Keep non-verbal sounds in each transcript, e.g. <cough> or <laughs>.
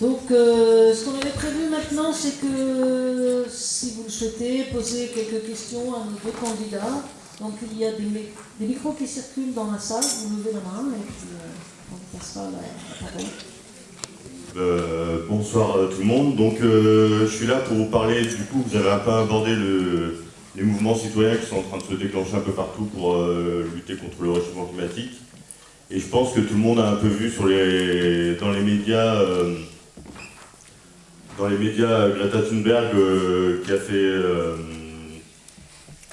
Donc, euh, ce qu'on avait prévu maintenant, c'est que si vous le souhaitez, poser quelques questions à nos deux candidats. Donc, il y a des, micros qui circulent dans la salle, vous levez la main et puis euh, on passera la. Euh, bonsoir à tout le monde. Donc, je suis là pour vous parler, du coup, vous avez un peu abordé les mouvements citoyens qui sont en train de se déclencher un peu partout pour lutter contre le réchauffement climatique. Et je pense que tout le monde a un peu vu dans les médias dans les médias Greta Thunberg euh, qui, a fait, euh,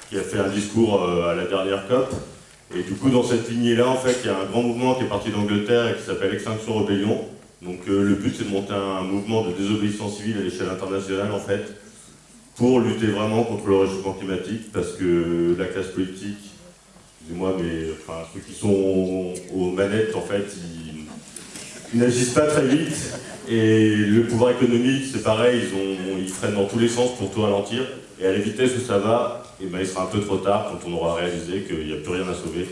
qui a fait un discours euh, à la dernière COP. Et du coup, dans cette lignée-là, en fait, il y a un grand mouvement qui est parti d'Angleterre et qui s'appelle Extinction Rebellion. Donc le but, c'est de monter un mouvement de désobéissance civile à l'échelle internationale, en fait, pour lutter vraiment contre le réchauffement climatique, parce que la classe politique, excusez-moi, mais enfin, ceux qui sont aux manettes, en fait, ils n'agissent pas très vite et le pouvoir économique, c'est pareil, ils, freinent dans tous les sens pour tout ralentir. Et à la vitesse où ça va, eh ben, il sera un peu trop tard quand on aura réalisé qu'il n'y a plus rien à sauver.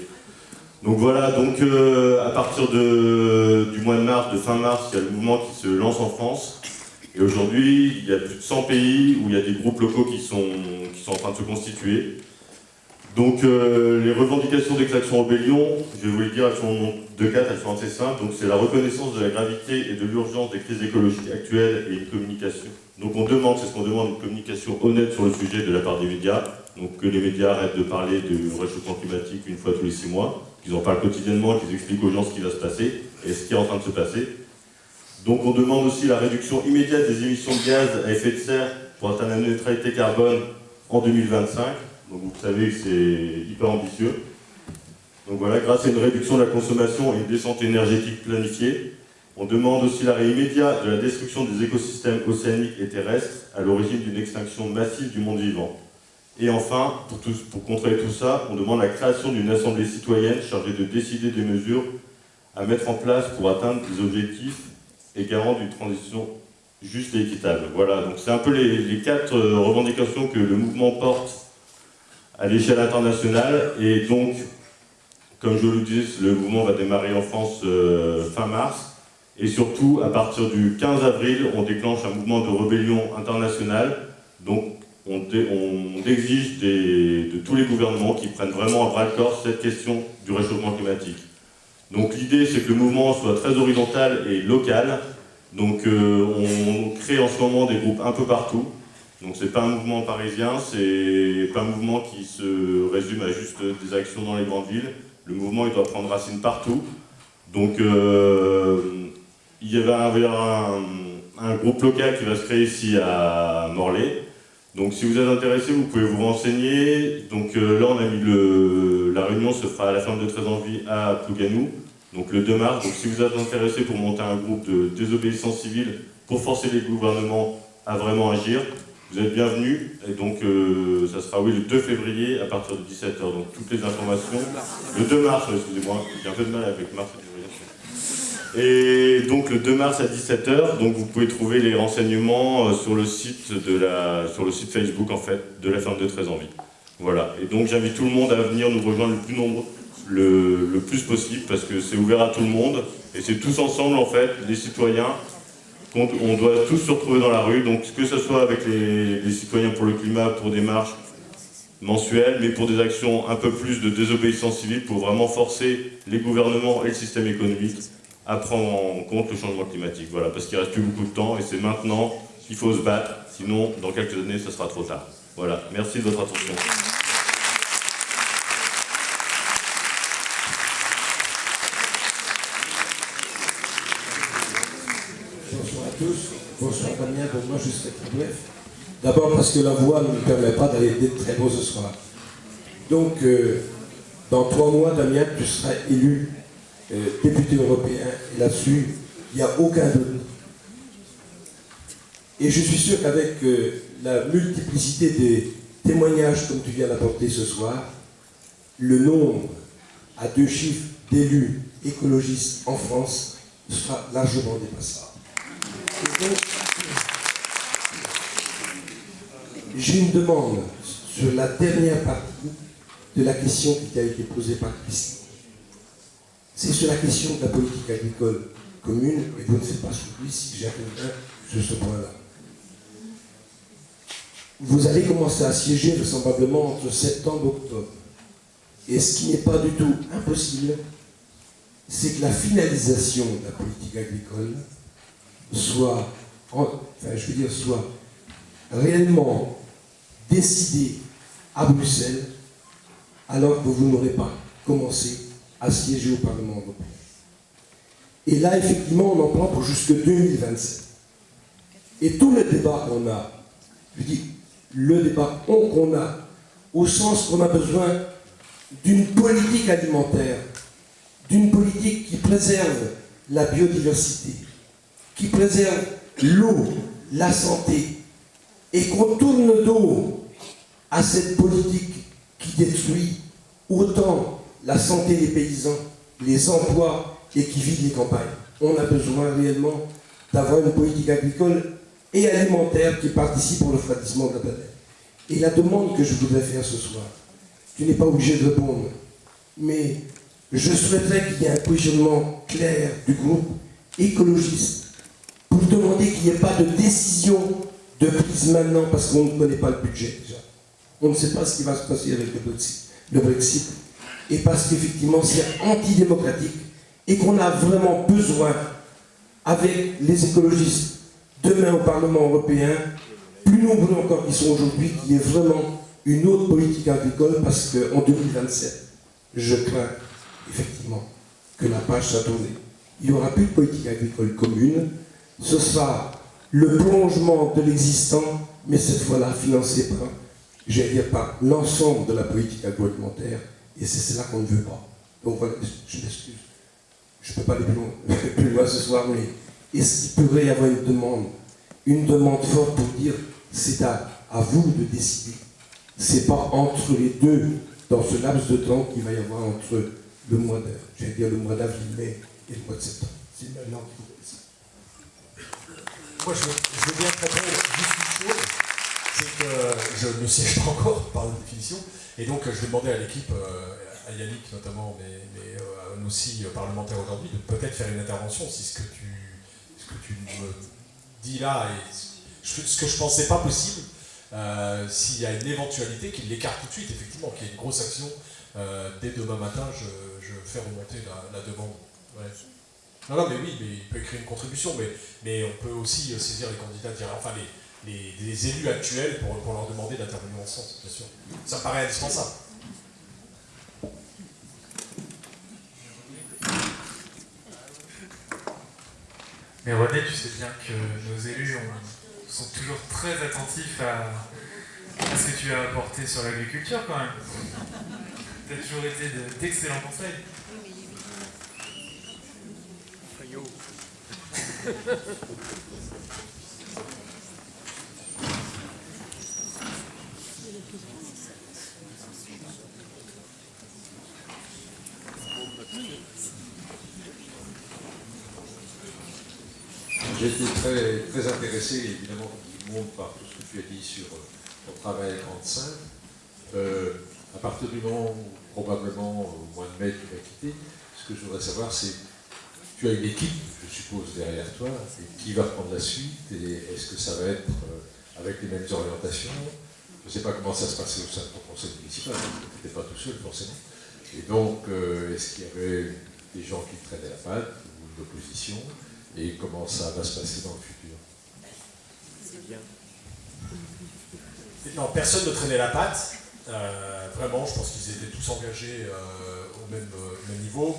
Donc voilà, donc euh, à partir du mois de mars, de fin mars, il y a le mouvement qui se lance en France. Et aujourd'hui, il y a plus de 100 pays où il y a des groupes locaux qui sont en train de se constituer. Donc euh, les revendications d'extraction rébellion, je vais vous le dire, elles sont de quatre, elles sont assez simples. Donc c'est la reconnaissance de la gravité et de l'urgence des crises écologiques actuelles et une communication. Donc on demande, c'est ce qu'on demande, une communication honnête sur le sujet de la part des médias. Donc que les médias arrêtent de parler du réchauffement climatique une fois tous les six mois, qu'ils en parlent quotidiennement, qu'ils expliquent aux gens ce qui va se passer et ce qui est en train de se passer. Donc on demande aussi la réduction immédiate des émissions de gaz à effet de serre pour atteindre la neutralité carbone en 2025. Vous savez que c'est hyper ambitieux. Donc voilà, grâce à une réduction de la consommation et une descente énergétique planifiée, on demande aussi l'arrêt immédiat de la destruction des écosystèmes océaniques et terrestres à l'origine d'une extinction massive du monde vivant. Et enfin, pour, contrer tout ça, on demande la création d'une assemblée citoyenne chargée de décider des mesures à mettre en place pour atteindre des objectifs et garant d'une transition juste et équitable. Voilà, donc c'est un peu les, les quatre euh, revendications que le mouvement porte à l'échelle internationale. Et donc, comme je le disais, le mouvement va démarrer en France euh, fin mars. Et surtout, à partir du 15 avril, on déclenche un mouvement de rébellion internationale. Donc, on, exige de tous les gouvernements qui prennent vraiment à bras-le-corps cette question du réchauffement climatique. Donc l'idée, c'est que le mouvement soit très horizontal et local. Donc euh, on crée en ce moment des groupes un peu partout. Donc c'est pas un mouvement parisien, c'est pas un mouvement qui se résume à juste des actions dans les grandes villes. Le mouvement il doit prendre racine partout. Donc euh, il y avait un, un, groupe local qui va se créer ici à Morlaix. Donc si vous êtes intéressé, vous pouvez vous renseigner. Donc euh, là on a mis le, la réunion se fera à la fin de 13 envie à Plouganou, donc le 2 mars. Donc si vous êtes intéressé pour monter un groupe de désobéissance civile pour forcer les gouvernements à vraiment agir, vous êtes bienvenus, et donc euh, ça sera oui le 2 février à partir de 17h. Donc toutes les informations, le 2 mars, excusez-moi, j'ai un peu de mal avec mars et février. Et donc le 2 mars à 17h, donc vous pouvez trouver les renseignements euh, sur le site de la, sur le site Facebook en fait de la ferme de 13 envie. Voilà. Et donc j'invite tout le monde à venir nous rejoindre le plus nombreux, le, le plus possible parce que c'est ouvert à tout le monde et c'est tous ensemble en fait, les citoyens, on doit tous se retrouver dans la rue, donc que ce soit avec les, citoyens pour le climat, pour des marches mensuelles, mais pour des actions un peu plus de désobéissance civile, pour vraiment forcer les gouvernements et le système économique à prendre en compte le changement climatique. Voilà, parce qu'il reste plus beaucoup de temps et c'est maintenant qu'il faut se battre, sinon dans quelques années ce sera trop tard. Voilà, merci de votre attention. Bonsoir Damien, moi je serai très bref. D'abord parce que la voix ne me permet pas d'aller très beau ce soir. Donc, euh, dans trois mois, Damien, tu seras élu euh, député européen. Et là-dessus, il n'y a aucun doute. Et je suis sûr qu'avec euh, la multiplicité des témoignages comme tu viens d'apporter ce soir, le nombre à deux chiffres d'élus écologistes en France sera largement dépassé. J'ai une demande sur la dernière partie de la question qui a été posée par Christine. C'est sur la question de la politique agricole commune, et vous ne savez pas celui si j'interviens sur ce point-là. Vous allez commencer à siéger vraisemblablement entre septembre et octobre. Et ce qui n'est pas du tout impossible, c'est que la finalisation de la politique agricole soit, enfin, je veux dire, soit réellement décidée à Bruxelles, alors que vous n'aurez pas commencé à siéger au Parlement européen. Et là, effectivement, on en prend pour jusque 2027. Et tout le débat qu'on a, je dis, le débat qu'on a, au sens qu'on a besoin d'une politique alimentaire, d'une politique qui préserve la biodiversité, qui préserve l'eau, la santé, et qu'on tourne le dos à cette politique qui détruit autant la santé des paysans, les emplois et qui vide les campagnes. On a besoin réellement d'avoir une politique agricole et alimentaire qui participe au refroidissement de la planète. Et la demande que je voudrais faire ce soir, tu n'es pas obligé de répondre, mais je souhaiterais qu'il y ait un positionnement clair du groupe écologiste pour demander qu'il n'y ait pas de décision de prise maintenant parce qu'on ne connaît pas le budget déjà. On ne sait pas ce qui va se passer avec. Le Brexit et parce qu'effectivement c'est antidémocratique et qu'on a vraiment besoin, avec les écologistes, demain au Parlement européen, plus nombreux encore qu'ils sont aujourd'hui, qu'il y ait vraiment une autre politique agricole parce qu'en 2027, je crains effectivement que la page soit tournée. Il n'y aura plus de politique agricole commune, ce sera le prolongement de l'existant, mais cette fois-là financé par, j'allais dire, par l'ensemble de la politique agroalimentaire, et c'est cela qu'on ne veut pas. Donc voilà, je m'excuse. Je ne peux pas aller <laughs> plus loin, ce soir, mais est-ce qu'il pourrait y avoir une demande, une demande forte pour dire c'est à, à vous de décider c'est pas entre les deux, dans ce laps de temps qu'il va y avoir entre le mois de, j'allais dire le mois d'avril, mai et le mois de septembre. C'est maintenant qu'il Moi, je, veux bien juste une chose, c'est que je ne siège pas encore <laughs> par définition, et donc je vais demander à l'équipe, euh, à Yannick notamment, mais, mais euh, aussi euh, parlementaires aujourd'hui, de peut-être faire une intervention si ce que tu, ce que tu me dis là est ce que je pensais pas possible, euh, s'il y a une éventualité qu'il l'écarte tout de suite, effectivement, qu'il y ait une grosse action, euh, dès demain matin, je, je fais remonter la, demande. Non, non, mais oui, mais il peut écrire une contribution, mais, mais on peut aussi saisir les candidats, enfin les, les, élus actuels pour, pour leur demander d'intervenir en ce sens, bien sûr. Ça paraît indispensable. Mais René, tu sais bien que nos élus ont, sont toujours très attentifs à, à, ce que tu as apporté sur l'agriculture quand même. Tu as toujours été d'excellents conseils. J'étais très, très intéressé, évidemment, par tout ce que tu as dit sur ton travail Grande Sainte. Euh, à partir du moment où, probablement, au mois de mai, tu vas quitter, ce que je voudrais savoir, c'est tu as une équipe, je suppose, derrière toi, qui va prendre la suite, et est-ce que ça va être euh, avec les mêmes orientations? Je ne sais pas comment ça se passait au sein de ton conseil municipal, tu n'étais pas tout seul, forcément. Et donc, euh, est-ce qu'il y avait des gens qui traînaient la patte, ou une opposition? Et comment ça va se passer dans le futur? C'est bien. Non, personne ne traînait la patte. Euh, vraiment, je pense qu'ils étaient tous engagés au même niveau.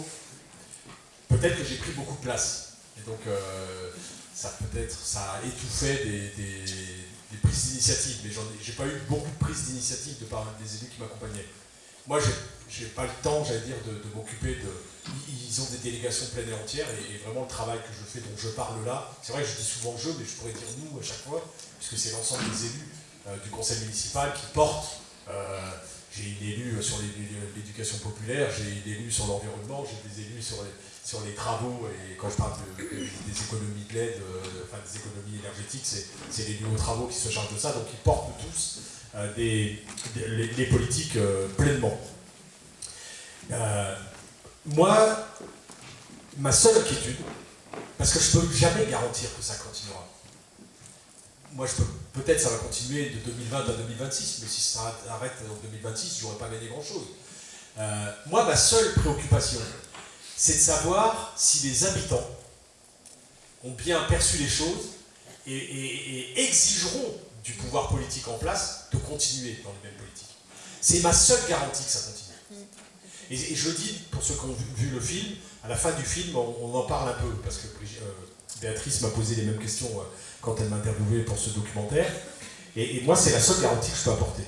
Peut-être que j'ai pris beaucoup de place. Et donc, euh, ça peut-être, ça a étouffé des, prises d'initiative. Mais j'ai pas eu beaucoup de prises d'initiative de part des élus qui m'accompagnaient. Moi, j'ai pas le temps, j'allais dire, de, m'occuper de, ils ont des délégations pleines et entières, et, vraiment le travail que je fais, dont je parle là, c'est vrai que je dis souvent je, mais je pourrais dire nous à chaque fois, puisque c'est l'ensemble des élus euh, du conseil municipal qui portent. Euh, j'ai une élue sur l'éducation populaire, j'ai une élue sur l'environnement, j'ai des élus sur sur les travaux, et quand je parle de, de, des économies de l'aide, euh, enfin des économies énergétiques, c'est l'élu aux travaux qui se charge de ça, donc ils portent tous euh, des, les, les, politiques euh, pleinement. moi, ma seule inquiétude, parce que je ne peux jamais garantir que ça continuera. Moi, peut-être ça va continuer de 2020 à 2026, mais si ça arrête en 2026, je n'aurai pas gagné grand-chose. Euh, moi, ma seule préoccupation, c'est de savoir si les habitants ont bien perçu les choses et, exigeront du pouvoir politique en place de continuer dans les mêmes politiques. C'est ma seule garantie que ça continue. Et, je dis pour ceux qui ont vu, le film, à la fin du film, on, en parle un peu, parce que euh, Béatrice m'a posé les mêmes questions euh, quand elle m'a interviewé pour ce documentaire. Et, moi, c'est la seule garantie que je peux apporter.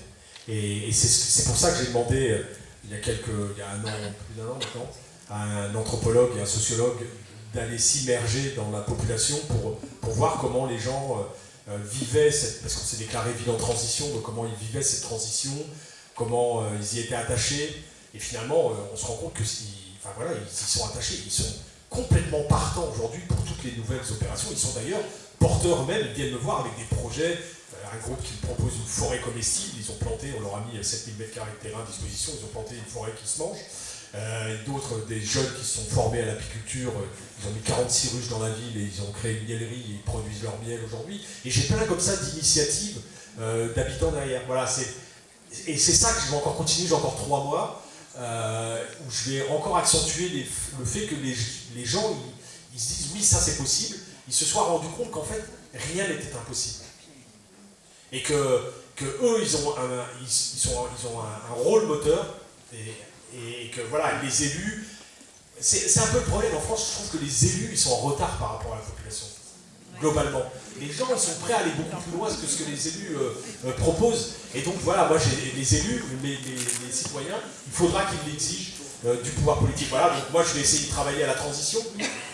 Et, c'est pour ça que j'ai demandé, euh, il y a un an, plus d'un an maintenant, un anthropologue et un sociologue d'aller s'immerger dans la population pour, pour voir comment les gens euh, euh, vivaient, cette, parce qu'on s'est déclaré ville en transition, donc comment ils vivaient cette transition, comment euh, ils y étaient attachés. Et finalement, on se rend compte que enfin, voilà, ils y sont attachés, ils sont complètement partants aujourd'hui pour toutes les nouvelles opérations. Ils sont d'ailleurs porteurs eux-mêmes, ils viennent me voir avec des projets. Un groupe qui me propose une forêt comestible, ils ont planté, on leur a mis 7000 m2 de terrain à disposition, ils ont planté une forêt qui se mange. Euh, d'autres, des jeunes qui se sont formés à l'apiculture, euh, ils ont mis 46 ruches dans la ville et ils ont créé une miellerie et ils produisent leur miel aujourd'hui. Et j'ai plein comme ça d'initiatives euh, d'habitants derrière. Voilà, et c'est ça que je vais encore continuer, j'ai encore trois mois, où je vais encore accentuer le fait que les, gens, ils, se disent oui, ça c'est possible, ils se soient rendus compte qu'en fait, rien n'était impossible. Et que, que eux, ils ont un, ils, sont, ils ont rôle moteur, et que voilà, les élus, c'est un peu le problème en France, je trouve que les élus, ils sont en retard par rapport à la population, globalement. Les gens, ils sont prêts à aller beaucoup plus loin que ce que les élus euh, euh, proposent. Et donc voilà, moi, les élus, les, citoyens, il faudra qu'ils l'exigent euh, du pouvoir politique. Voilà, donc moi, je vais essayer de travailler à la transition.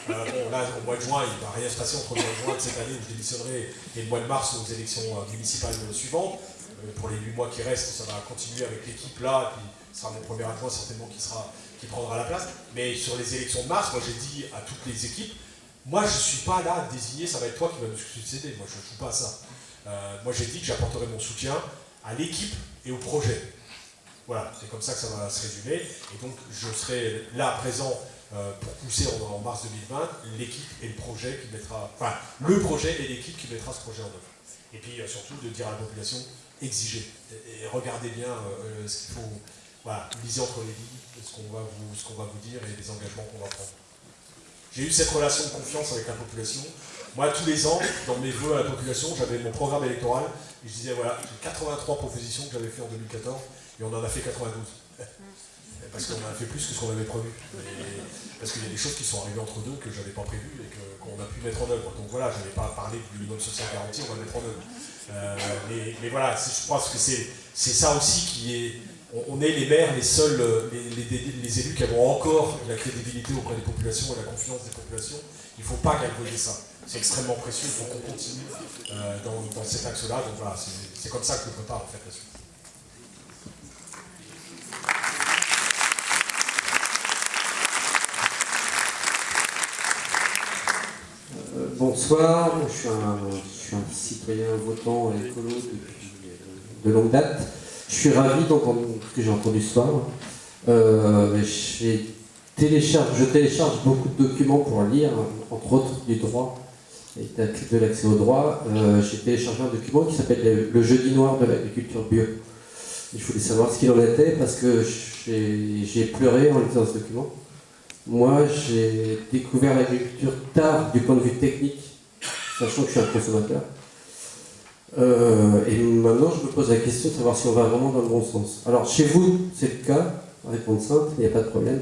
bon, là, au mois de juin, il ne va rien se passer entre le mois de juin de cette année où je démissionnerai et le mois de mars aux élections municipales suivantes. pour les 8 mois qui restent, ça va continuer avec l'équipe là, ce sera mon premier adjoint certainement qui, sera, qui prendra la place. Mais sur les élections de mars, moi j'ai dit à toutes les équipes, moi je ne suis pas là à désigner, ça va être toi qui va me succéder, moi je ne joue pas à ça. Euh, moi j'ai dit que j'apporterai mon soutien à l'équipe et au projet. Voilà, c'est comme ça que ça va se résumer. Et donc je serai là présent euh, pour pousser en, mars 2020 l'équipe et le projet qui mettra, enfin le projet et l'équipe qui mettra ce projet en œuvre. Et puis euh, surtout de dire à la population, exigez et, regardez bien ce qu'il faut voilà, lisez entre les lignes ce qu'on va, va vous dire et les engagements qu'on va prendre. J'ai eu cette relation de confiance avec la population. Moi, tous les ans, dans mes voeux à la population, j'avais mon programme électoral et je disais voilà, j'ai 83 propositions que j'avais fait en 2014 et on en a fait 92. <laughs> Parce qu'on a fait plus que ce qu'on avait prévu. parce qu'il y a des choses qui sont arrivées entre deux que je n'avais pas prévues et qu'on a pu mettre en œuvre. Donc voilà, je n'avais pas parlé du minimum social garanti, on va le mettre en œuvre. Euh, mais, mais, voilà, je pense que c'est ça aussi qui est on, est les maires les seuls, euh, les, élus qui avons encore la crédibilité auprès des populations et la confiance des populations. Il ne faut pas galvauder ça. C'est extrêmement précieux, il faut qu'on continue euh, dans, cet axe-là. Donc voilà, c'est comme ça que prépare. Euh, bonsoir, je suis, un, je suis, un, citoyen votant écolo depuis de longue date. Je suis ravi ce que j'ai entendu ce soir. Euh, je télécharge beaucoup de documents pour lire, entre autres du droit et de l'accès au droit. Euh, j'ai téléchargé un document qui s'appelle Le jeudi noir de l'agriculture bio. je voulais savoir ce qu'il en était parce que j'ai pleuré en lisant ce document. Moi, j'ai découvert l'agriculture tard du point de vue technique, sachant que je suis un consommateur. Euh, et maintenant, je me pose la question de savoir si on va vraiment dans le bon sens. Alors, chez vous, c'est le cas, réponse simple, il n'y a pas de problème.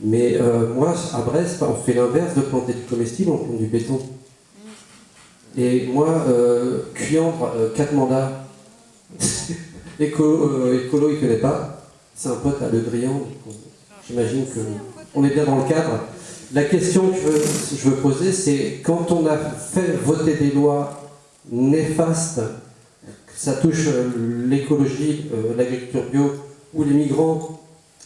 Mais euh, moi, à Brest, on fait l'inverse de planter du comestible, on plante du béton. Et moi, euh, Cuandre, 4 mandats, <laughs> écolo, écolo, il ne connaît pas, c'est un pote à Le Drian, j'imagine qu'on est bien dans le cadre. La question que je veux poser, c'est quand on a fait voter des lois néfaste, ça touche euh, l'écologie, euh, l'agriculture bio ou les migrants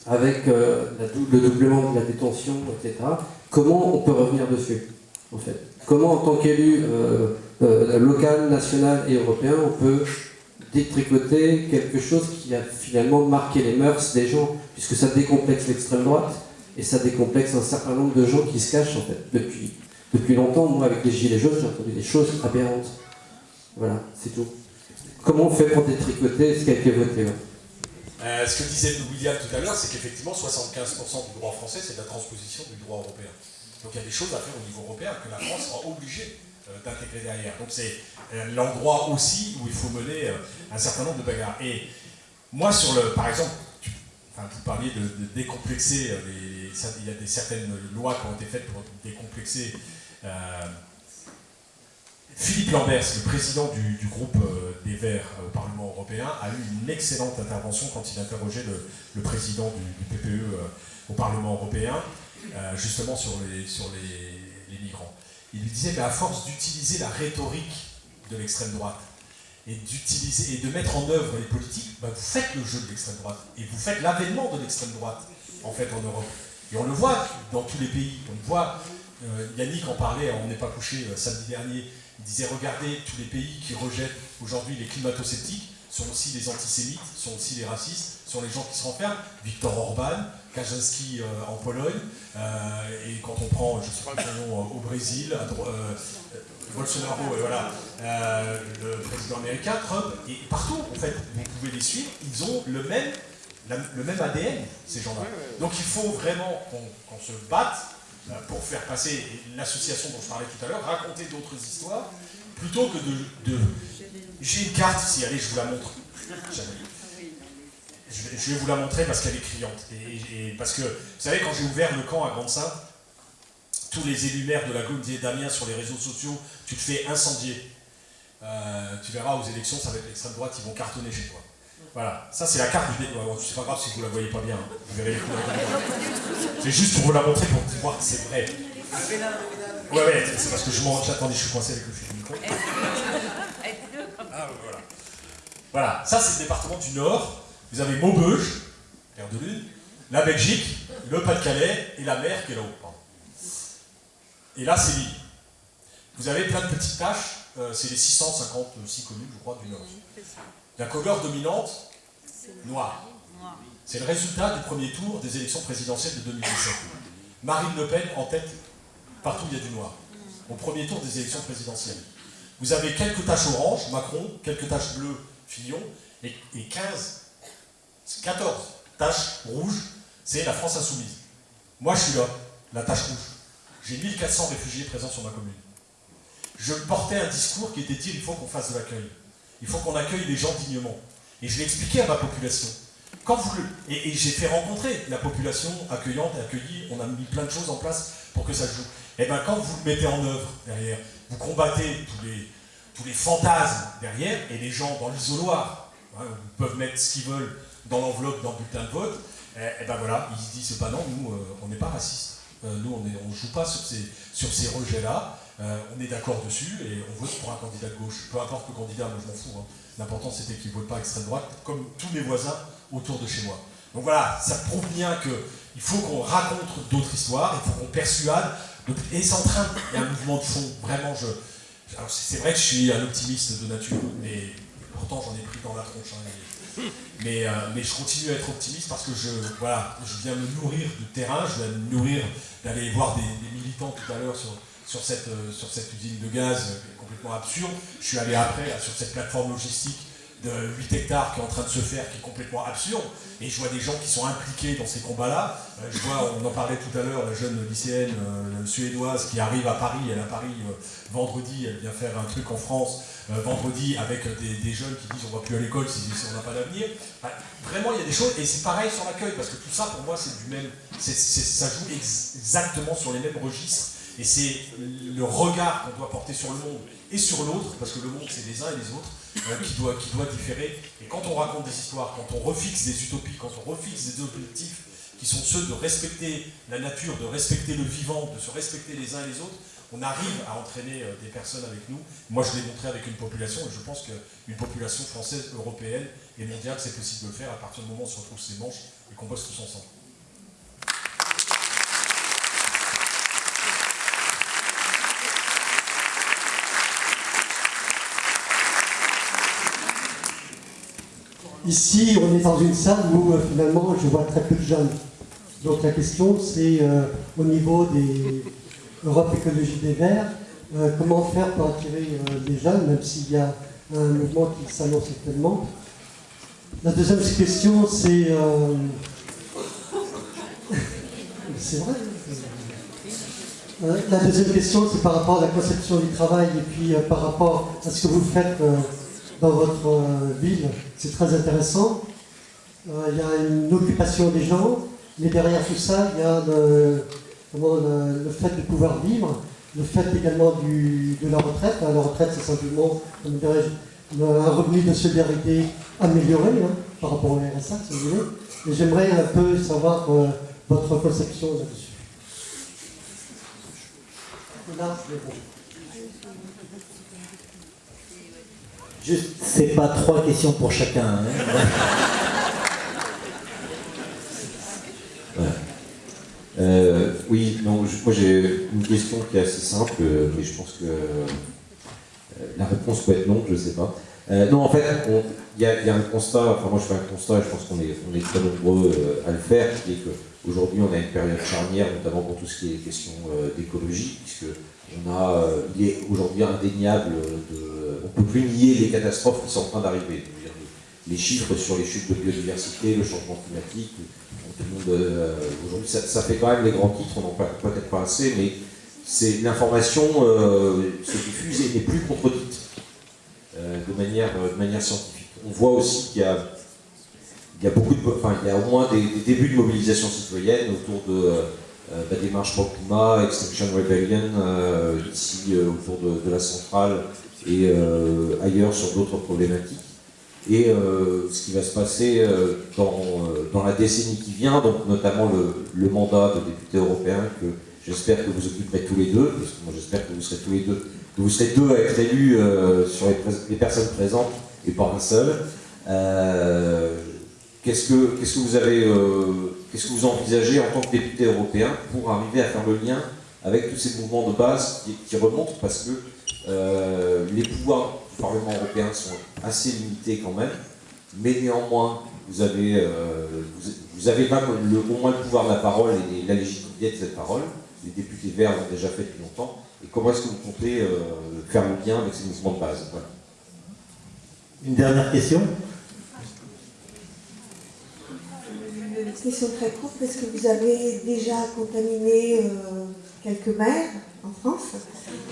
avec euh, le doublement de la détention, etc. Comment on peut revenir dessus, en fait? Comment, en tant qu'élu local, national et européen, on peut détricoter quelque chose qui a finalement marqué les mœurs des gens, puisque ça décomplexe l'extrême droite et ça décomplexe un certain nombre de gens qui se cachent, en fait, depuis Depuis longtemps, moi, avec les Gilets jaunes, j'ai entendu des choses aberrantes. Voilà, c'est tout. Comment on fait pour détricoter ce qui a été voté euh, ce que disait William tout à l'heure, c'est qu'effectivement 75% du droit français, c'est de la transposition du droit européen. Donc il y a des choses à faire au niveau européen que la France sera obligée euh, d'intégrer derrière. Donc c'est euh, l'endroit aussi où il faut mener un certain nombre de bagarres. Et moi, sur le, par exemple, vous parliez de, décomplexer, il y a des, certaines lois qui ont été faites pour décomplexer Philippe Lambert, le président du, groupe euh, des Verts au Parlement européen, a eu une excellente intervention quand il interrogeait le, président du, PPE euh, au Parlement européen, euh, justement sur les, migrants. Il lui disait, à force d'utiliser la rhétorique de l'extrême droite et, de mettre en œuvre les politiques, bah, vous faites le jeu de l'extrême droite et vous faites l'avènement de l'extrême droite, en fait, en Europe. Et on le voit dans tous les pays. On voit, Yannick en parlait, on n'est pas couché samedi dernier, il disait regardez, tous les pays qui rejettent aujourd'hui les climato-sceptiques sont aussi les antisémites, sont aussi les racistes, sont les gens qui se renferment. Victor Orban, Kaczynski euh, en Pologne, euh, et quand on prend, je ne sais pas le nom, euh, au Brésil, Bolsonaro, voilà, le président américain, Trump, et partout, en fait, vous pouvez les suivre, ils ont le même, le même ADN, ces gens-là. Donc il faut vraiment qu'on se batte euh, pour faire passer l'association dont je parlais tout à l'heure, raconter d'autres histoires, plutôt que de... J'ai une carte ici, allez, je vous la montre. Je vais, vous la montrer parce qu'elle est criante. Et, parce que, vous savez, quand j'ai ouvert le camp à Grande-Sainte, tous les élus maires de la Gaule disaient Damien, sur les réseaux sociaux, tu te fais incendier. Euh, tu verras aux élections, ça va être l'extrême droite, ils vont cartonner chez toi. Voilà, ça c'est la carte du débat. C'est pas grave si vous la voyez pas bien. Hein. Vous verrez C'est juste pour vous la montrer pour voir que c'est vrai. Ouais, c'est parce que je m'en. Attendez, je suis coincé avec le fil du micro. Ah, voilà. Voilà, ça c'est le département du Nord. Vous avez Maubeuge, de Lune, la Belgique, le Pas-de-Calais et la mer qui est là-haut. Et là, c'est l'île. Vous avez plein de petites taches. Euh, c'est les 656 communes, je crois, du Nord. La couleur dominante, noire. C'est le résultat du premier tour des élections présidentielles de 2017. Marine Le Pen en tête, partout il y a du noir. Au premier tour des élections présidentielles. Vous avez quelques taches oranges, Macron, quelques taches bleues, Fillon, et, 15, 14 taches rouges, c'est la France insoumise. Moi je suis là, la tache rouge. J'ai 1400 réfugiés présents sur ma commune. Je portais un discours qui était dit il faut qu'on fasse de l'accueil. Il faut qu'on accueille les gens dignement. Et je l'ai expliqué à ma population. Quand vous et, j'ai fait rencontrer la population accueillante et accueillie, on a mis plein de choses en place pour que ça joue. Et bien quand vous le mettez en œuvre derrière, vous combattez tous les, tous les fantasmes derrière, et les gens dans l'isoloir hein, peuvent mettre ce qu'ils veulent dans l'enveloppe, dans le bulletin de vote, et, ben voilà, ils se disent, pas non, nous, euh, on n'est pas racistes. Euh, nous, on ne joue pas sur ces, sur ces rejets-là. Euh, on est d'accord dessus et on vote pour un candidat de gauche. Peu importe le candidat, moi je m'en fous. Hein. L'important c'était qu'il ne vote pas extrême droite, comme tous mes voisins autour de chez moi. Donc voilà, ça prouve bien qu'il faut qu'on raconte d'autres histoires, il faut qu'on persuade. Et c'est en train, il y a un mouvement de fond. Vraiment, c'est vrai que je suis un optimiste de nature, mais pourtant j'en ai pris dans la tronche. Hein, mais, euh, mais, je continue à être optimiste parce que je, viens me nourrir du terrain, je viens me nourrir d'aller voir des militants tout à l'heure sur, sur cette, euh, sur cette usine de gaz euh, complètement absurde. Je suis allé après sur cette plateforme logistique de 8 hectares qui est en train de se faire, qui est complètement absurde. Et je vois des gens qui sont impliqués dans ces combats-là. Euh, je vois, on en parlait tout à l'heure, la jeune lycéenne suédoise qui arrive à Paris. Elle est à Paris vendredi, elle vient faire un truc en France vendredi avec des, jeunes qui disent on va plus à l'école si, on n'a pas d'avenir. vraiment, il y a des choses, et c'est pareil sur l'accueil, parce que tout ça, pour moi, c'est du même. ça joue exactement sur les mêmes registres et c'est le regard qu'on doit porter sur le monde et sur l'autre, parce que le monde c'est les uns et les autres, euh, qui, doit, qui doit différer. Et quand on raconte des histoires, quand on refixe des utopies, quand on refixe des objectifs qui sont ceux de respecter la nature, de respecter le vivant, de se respecter les uns et les autres, on arrive à entraîner euh, des personnes avec nous. Moi, je l'ai montré avec une population, et je pense qu'une population française, européenne et mondiale, c'est possible de le faire à partir du moment où on se retrouve ses manches et qu'on bosse tous ensemble. Ici, on est dans une salle où euh, finalement je vois très peu de jeunes. Donc la question c'est euh, au niveau des Europe Écologie des Verts. comment faire pour attirer les jeunes, même s'il y a un mouvement qui s'annonce actuellement? La deuxième question, c'est... <laughs> c'est vrai la deuxième question, c'est par rapport à la conception du travail et puis par rapport à ce que vous faites dans votre ville. C'est très intéressant. Il y a une occupation des gens, mais derrière tout ça, il y a le, le, fait de pouvoir vivre, le fait également de la retraite. La retraite, c'est simplement, un revenu de solidarité amélioré hein, par rapport au RSA, si vous voulez. Et j'aimerais un peu savoir euh, votre conception là-dessus. Là, Juste, c'est pas trois questions pour chacun. Hein. Euh, oui, non, moi j'ai une question qui est assez simple, euh, mais je pense que euh, la réponse peut être non, je sais pas. non, en fait, il y, a un constat, enfin moi je fais un constat, je pense qu'on est, on est très nombreux à le faire, qui est qu'aujourd'hui on a une période charnière, notamment pour tout ce qui est question d'écologie, puisque on a, il est aujourd'hui indéniable, de, on ne peut plus nier les catastrophes qui sont en train d'arriver. Les chiffres sur les chutes de biodiversité, le changement climatique, euh, aujourd'hui, ça, fait quand même les grands titres, on n'en parle peut-être pas assez, mais c'est l'information euh, se diffuse et n'est plus contredite euh, de, manière, de manière scientifique. On voit aussi qu'il y a, il y a beaucoup de, enfin, il y a au moins des, débuts de mobilisation citoyenne autour de la démarche pour le climat, Extinction Rebellion, ici autour de, la centrale et ailleurs sur d'autres problématiques et euh, ce qui va se passer euh, dans, euh, dans, la décennie qui vient, donc notamment le, mandat de député européen que j'espère que vous occuperez tous les deux, parce que moi j'espère que vous serez tous les deux, que vous serez deux à être élus sur les, personnes présentes et pas un seul. Qu'est-ce que qu'est-ce que vous envisagez en tant que député européen pour arriver à faire le lien avec tous ces mouvements de base qui, remontent parce que les pouvoirs Parlement européen sont assez limités quand même, mais néanmoins, vous avez, euh, au moins le pouvoir de la parole et la légitimité de cette parole. Les députés verts l'ont déjà fait depuis longtemps. Et comment est-ce que vous comptez euh, faire le lien avec ces mouvements de base? Une dernière question? Une question très courte. Est-ce que vous avez déjà contaminé euh, quelques maires en France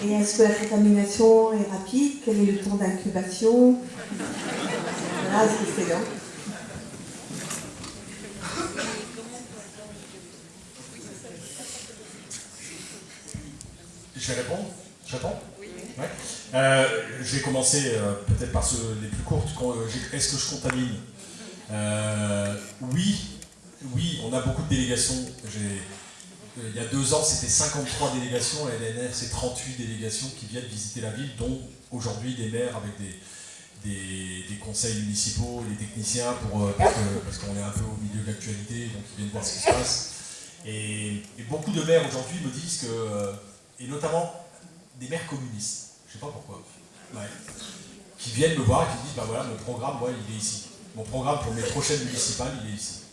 Et est-ce que la contamination est rapide? Quel est le temps d'incubation? Voilà, c'est. Je vais répondre J'attends ouais. Euh, je vais commencer euh, peut-être par ceux les plus courtes. Est-ce que je contamine? Oui, oui, on a beaucoup de délégations. Euh, il y a deux ans, c'était 53 délégations, l'année dernière, c'est 38 délégations qui viennent visiter la ville, dont aujourd'hui des maires avec des, des, conseils municipaux, les techniciens, euh, parce qu'on est un peu au milieu de l'actualité, donc ils viennent voir ce qui se passe. Et, beaucoup de maires aujourd'hui me disent que, euh, et notamment des maires communistes, je ne sais pas pourquoi, qui viennent me voir et qui disent, bah voilà, mon programme, moi, il est ici. Mon programme pour mes prochaines municipales, il est ici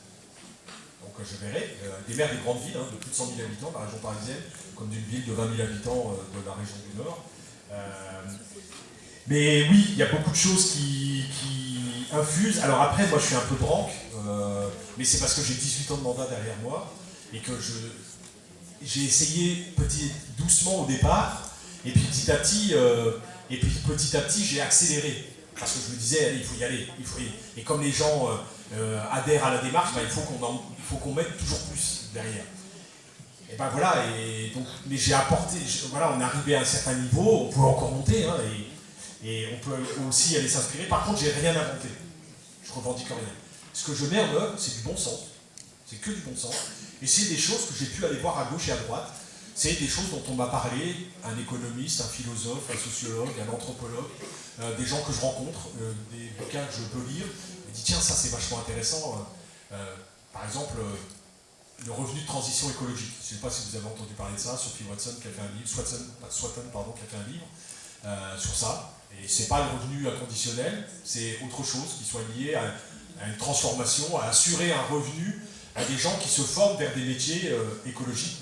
je verrai, euh, des maires des grandes villes, hein, de plus de 100 000 habitants, de la région parisienne, comme d'une ville de 20 000 habitants euh, de la région du Nord. Euh, mais oui, il y a beaucoup de choses qui, infusent. Alors après, moi je suis un peu branque, mais c'est parce que j'ai 18 ans de mandat derrière moi, et que j'ai essayé petit, doucement au départ, et puis petit à petit, et puis petit à petit j'ai accéléré. Parce que je me disais, allez, il faut y aller, il faut y aller. Et comme les gens adhèrent à la démarche, bah, il faut qu'on mette toujours plus derrière. Et ben voilà, mais j'ai apporté, voilà, on est arrivé à un certain niveau, on peut encore monter, hein, et, on peut aussi aller s'inspirer. Par contre, j'ai rien inventé. Je revendique rien. Ce que je mets en œuvre, c'est du bon sens. C'est que du bon sens. Et c'est des choses que j'ai pu aller voir à gauche et à droite. C'est des choses dont on m'a parlé, un économiste, un philosophe, un sociologue, un anthropologue, euh, des gens que je rencontre, euh, des bouquins que je peux lire. Me dis, tiens, ça c'est vachement intéressant. Euh, par exemple, euh, le revenu de transition écologique. Je ne sais pas si vous avez entendu parler de ça, Sophie Watson qui a fait un livre, pardon, qui a fait un livre euh, sur ça. Et ce n'est pas le revenu inconditionnel, c'est autre chose qui soit lié à, une transformation, à assurer un revenu à des gens qui se forment vers des métiers euh, écologiques,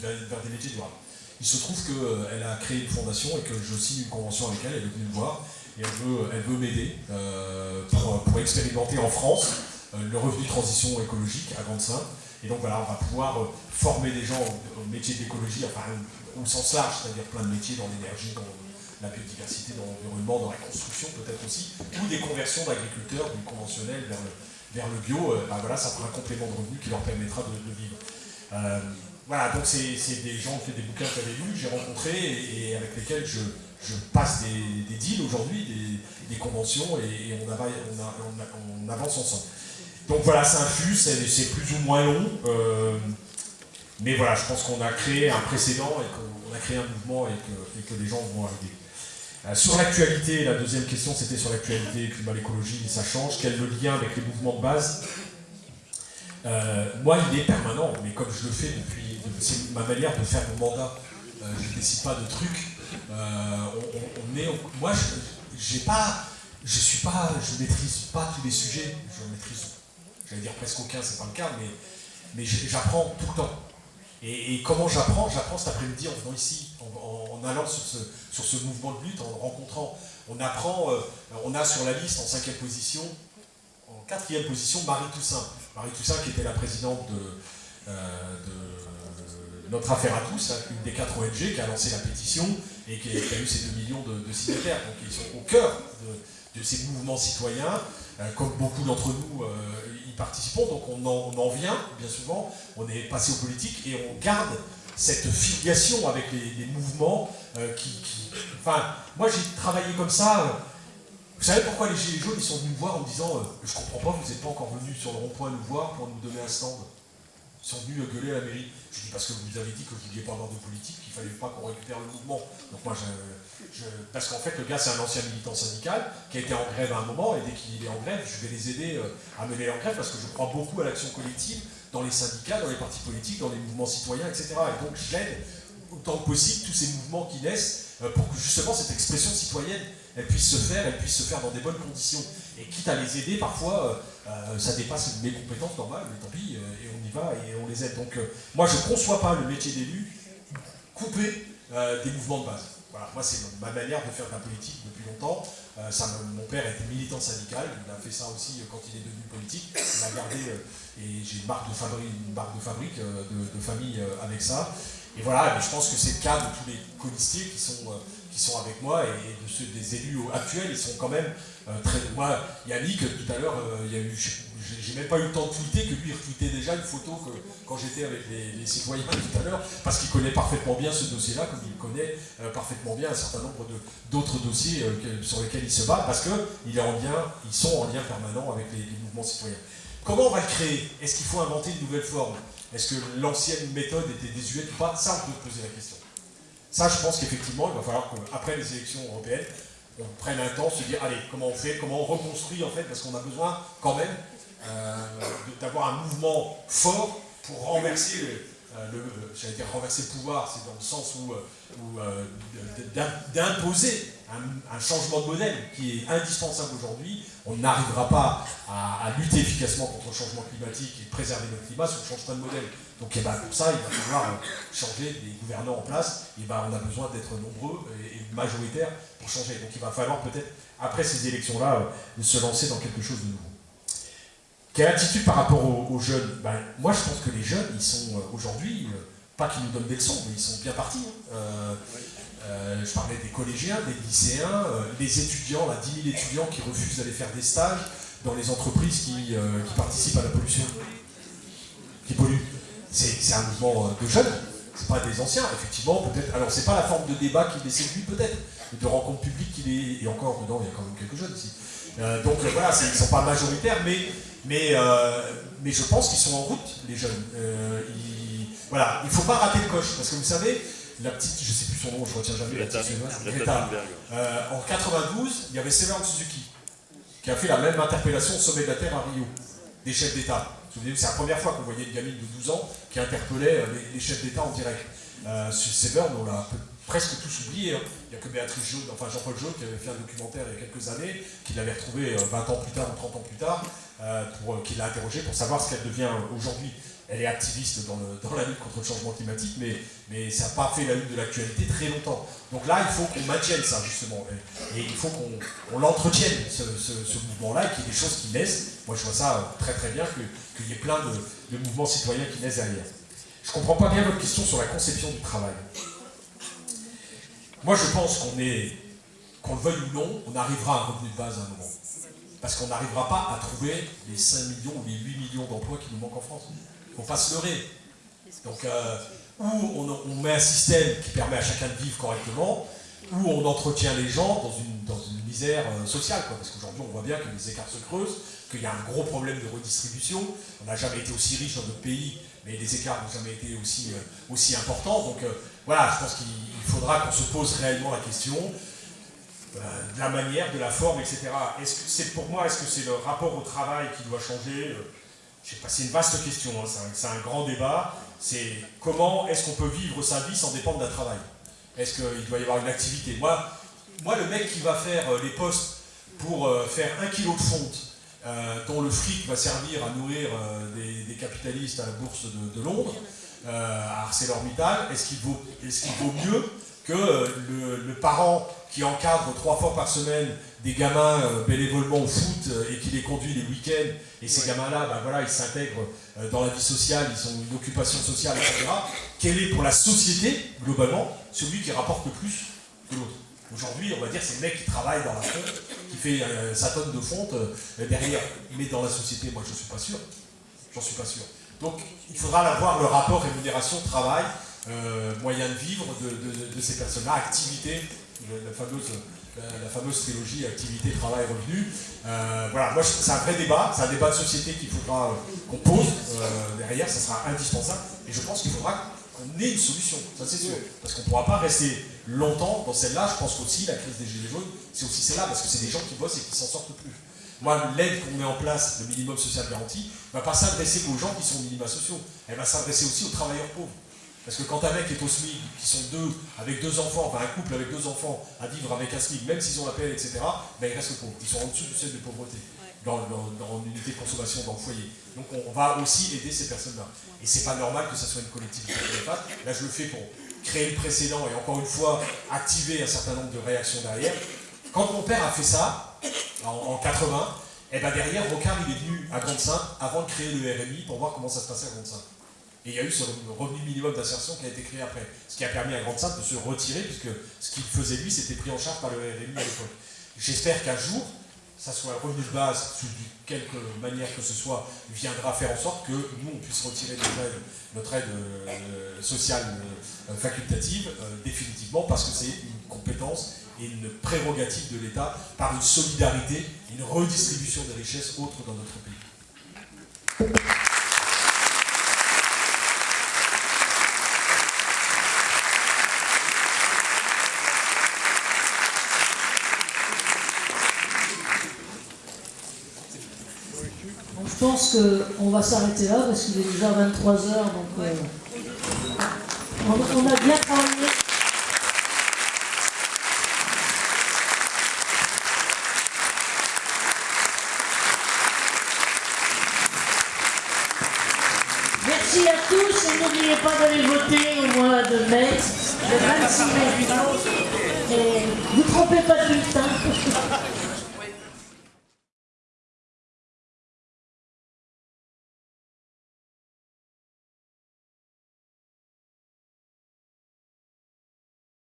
vers, des métiers durables. Il se trouve qu'elle a créé une fondation et que je signe une convention avec elle, elle est venue me voir, et elle veut, elle veut m'aider pour, pour, expérimenter en France le revenu de transition écologique à Grande-Sainte. Et donc voilà, on va pouvoir former des gens au, métier d'écologie, enfin au sens large, c'est-à-dire plein de métiers dans l'énergie, dans la biodiversité, dans l'environnement, dans la construction peut-être aussi, ou des conversions d'agriculteurs du conventionnel vers le, vers le bio, euh, bah voilà, ça fera un complément de revenu qui leur permettra de, vivre. Euh, voilà, donc c'est des gens qui fait des bouquins que j'avais lus, j'ai rencontré et, avec lesquels je, passe des, deals aujourd'hui, des, conventions et, on, avance ensemble. Donc voilà, ça infuse, c'est plus ou moins long, euh, mais voilà, je pense qu'on a créé un précédent et qu'on a créé un mouvement et que, et que les gens vont arriver. Euh, sur l'actualité, la deuxième question c'était sur l'actualité, climat, l'écologie, ça change. Quel est le lien avec les mouvements de base? Euh, Moi, il est permanent, mais comme je le fais depuis, c'est ma manière de faire mon mandat. Euh, je ne décide pas de trucs. est, moi, je, j'ai pas, je suis pas, je maîtrise pas tous les sujets. Je maîtrise, j'allais dire presque aucun, c'est pas le cas, mais, mais j'apprends tout le temps. Et, comment j'apprends? J'apprends cet après-midi en venant ici, en, allant sur ce, sur ce, mouvement de lutte, en rencontrant. On apprend, euh, on a sur la liste en cinquième position, en quatrième position, Marie Toussaint. Marie Toussaint qui était la présidente de, euh, Notre Affaire à tous, hein, une des quatre ONG qui a lancé la pétition et qui a, eu ces 2 millions de, signataires. Donc ils sont au cœur de, ces mouvements citoyens, euh, comme beaucoup d'entre nous participons, donc on en, vient bien souvent, on est passé aux politiques et on garde cette filiation avec les, mouvements euh, qui, Enfin, moi j'ai travaillé comme ça. Euh, vous savez pourquoi les Gilets jaunes ils sont venus me voir en me disant euh, Je comprends pas, vous n'êtes pas encore venus sur le rond-point nous voir pour nous donner un stand sont venus gueuler à la mairie. Je dis parce que vous avez dit que vous ne vouliez pas avoir de politique, qu'il ne fallait pas qu'on récupère le mouvement. Donc moi je, parce qu'en fait, le gars, c'est un ancien militant syndical qui a été en grève à un moment, et dès qu'il est en grève, je vais les aider euh, à mener en grève parce que je crois beaucoup à l'action collective dans les syndicats, dans les partis politiques, dans les mouvements citoyens, etc. Et donc, j'aide autant que possible tous ces mouvements qui naissent euh, pour que justement cette expression citoyenne elle puisse se faire, elle puisse se faire dans des bonnes conditions. Et quitte à les aider, parfois, euh, ça dépasse mes compétences normales, mais tant pis, va et on les aide. Donc, moi, je ne conçois pas le métier d'élu coupé des mouvements de base. Voilà, moi c'est ma manière de faire de la politique depuis longtemps. Euh, ça, mon père était militant syndical, il a fait ça aussi euh, quand il est devenu politique. Il a gardé, euh, et j'ai une marque de fabrique, une marque de, fabrique de, famille avec ça. Et voilà, mais je pense que c'est le cas de tous les colistiers qui sont, qui sont avec moi et, de ceux des élus actuels, ils sont quand même très. Moi, Yannick, tout à l'heure, il y a eu, j'ai même pas eu le temps de tweeter que lui retweetait déjà une photo que, quand j'étais avec les, citoyens tout à l'heure, parce qu'il connaît parfaitement bien ce dossier-là, comme il connaît euh, parfaitement bien un certain nombre d'autres dossiers euh, sur lesquels il se bat, parce qu'ils ils sont en lien permanent avec les, mouvements citoyens. Comment on va le créer? Est-ce qu'il faut inventer une nouvelle forme? Est-ce que l'ancienne méthode était désuète ou pas? Ça, on peut poser la question. Ça, je pense qu'effectivement, il va falloir qu'après les élections européennes, on prenne un temps, se dire, allez, comment on fait, comment on reconstruit en fait, parce qu'on a besoin quand même euh, d'avoir un mouvement fort pour renverser le, euh, dire renverser le pouvoir, c'est dans le sens où, euh, d'imposer un, changement de modèle qui est indispensable aujourd'hui. On n'arrivera pas à, lutter efficacement contre le changement climatique et préserver notre climat si on ne change pas de modèle. Donc eh ben, pour ça, il va falloir changer des gouvernants en place. Et ben, on a besoin d'être nombreux et, majoritaires pour changer. Donc il va falloir peut-être, après ces élections-là, se lancer dans quelque chose de nouveau. Quelle attitude par rapport aux, jeunes? Ben, Moi, je pense que les jeunes, ils sont euh, aujourd'hui, euh, pas qu'ils nous donnent des leçons, mais ils sont bien partis. Hein. Euh, je parlais des collégiens, des lycéens, les étudiants, là, 10 000 étudiants qui refusent d'aller faire des stages dans les entreprises qui, participent à la pollution, qui polluent. C'est un mouvement de jeunes, c'est pas des anciens, effectivement, peut-être. Alors, c'est pas la forme de débat qui les séduit, peut-être, de rencontres publiques qui les. Et encore, dedans, il y a quand même quelques jeunes ici. donc voilà, ils ne sont pas majoritaires, mais mais, euh, mais je pense qu'ils sont en route, les jeunes. Euh, voilà, il ne faut pas rater le coche, parce que vous savez, la petite, je ne sais plus son nom, je ne retiens jamais, la petite Greta. Euh, en 92, il y avait Severin Suzuki, qui a fait la même interpellation au sommet de la Terre à Rio, des chefs d'État. C'est la première fois qu'on voyait une gamine de 12 ans qui interpellait les, chefs d'État en direct. Euh, Severn, on l'a presque tous oublié. Hein. Il n'y a que Béatrice Jaune, enfin Jean-Paul Jaune, qui avait fait un documentaire il y a quelques années, qui l'avait retrouvé 20 ans plus tard ou 30 ans plus tard, euh, pour, euh, qui l'a interrogé pour savoir ce qu'elle devient aujourd'hui. elle est activiste dans, la lutte contre le changement climatique, mais, mais ça n'a pas fait la lutte de l'actualité très longtemps. Donc là, il faut qu'on maintienne ça, justement. Et, il faut qu'on l'entretienne, ce, mouvement-là, et qu'il y ait des choses qui naissent. Moi, je vois ça très très bien, qu'il y ait plein de, mouvements citoyens qui naissent derrière. Je ne comprends pas bien votre question sur la conception du travail. Moi, je pense qu'on est, qu'on le veuille ou non, on arrivera à un revenu de base à un moment. Parce qu'on n'arrivera pas à trouver les 5 millions ou les 8 millions d'emplois qui nous manquent en France. Il ne faut pas se leurrer. Donc, euh, ou on, met un système qui permet à chacun de vivre correctement, ou on entretient les gens dans une, misère euh, sociale. Parce qu'aujourd'hui, on voit bien que les écarts se creusent, qu'il y a un gros problème de redistribution. On n'a jamais été aussi riche dans notre pays, mais les écarts n'ont jamais été aussi, euh, aussi importants. Donc voilà, je pense qu'il faudra qu'on se pose réellement la question de la manière, de la forme, etc. Est-ce que c'est pour moi, est-ce que c'est le rapport au travail qui doit changer? Je sais c'est une vaste question, hein, c'est un, grand débat. C'est comment est-ce qu'on peut vivre sa vie sans dépendre d'un travail? Est-ce qu'il doit y avoir une activité? Moi, moi, le mec qui va faire euh, les postes pour euh, faire un kilo de fonte, euh, dont le fric va servir à nourrir des, capitalistes à la bourse de, Londres, à ArcelorMittal, est-ce qu'il vaut, est vaut mieux que le, parent qui encadre trois fois par semaine des gamins bénévolement au foot et qui les conduit les week-ends et ces gamins-là, ben voilà, ils s'intègrent euh, dans la vie sociale, ils ont une occupation sociale, etc. Quel est pour la société, globalement, celui qui rapporte le plus que l'autre? Aujourd'hui, on va dire c'est le mec qui travaille dans la fonte, qui fait euh, sa tonne de fonte euh, derrière. Mais dans la société, moi je ne suis pas sûr. J'en suis pas sûr. Donc il faudra avoir le rapport rémunération-travail, moyen de vivre de, ces personnes-là, activité, la fameuse la fameuse trilogie activité, travail, revenu. Euh, voilà, moi c'est un vrai débat, c'est un débat de société qu'il faudra qu'on pose euh, derrière, ça sera indispensable, et je pense qu'il faudra qu'on ait une solution, ça c'est sûr, parce qu'on ne pourra pas rester longtemps dans celle-là, je pense qu'aussi la crise des gilets jaunes, c'est aussi celle-là, parce que c'est des gens qui bossent et qui s'en sortent plus. Moi, l'aide qu'on met en place, le minimum social garanti, ne va pas s'adresser qu'aux gens qui sont minima sociaux, elle va s'adresser aussi aux travailleurs pauvres. Parce que quand un mec est au SMIC, qui sont deux, avec deux enfants, enfin un couple avec deux enfants, à vivre avec un SMIC, même s'ils ont la paix, etc., ben ils restent pauvres. Ils sont en dessous du seuil de pauvreté, dans, dans, unité de consommation, dans le foyer. Donc on, va aussi aider ces personnes-là. Et c'est pas normal que ce soit une collectivité qui Là, je le fais pour créer le précédent et encore une fois, activer un certain nombre de réactions derrière. Quand mon père a fait ça, en, 80, et ben derrière, Rocard, il est venu à Grande-Sainte avant de créer le RMI pour voir comment ça se passait à Grande-Sainte. Et il y a eu ce revenu minimum d'insertion qui a été créé après. Ce qui a permis à Grande Sainte de se retirer, puisque ce qu'il faisait lui, c'était pris en charge par le RMI à l'époque. J'espère qu'un jour, ça soit un revenu de base, sous quelque manière que ce soit, viendra faire en sorte que nous, on puisse retirer notre aide, euh, sociale euh, facultative euh, définitivement, parce que c'est une compétence et une prérogative de l'État par une solidarité, une redistribution des richesses autres dans notre pays. Je pense qu'on va s'arrêter là parce qu'il est déjà 23 heures, donc euh, on, a bien travaillé.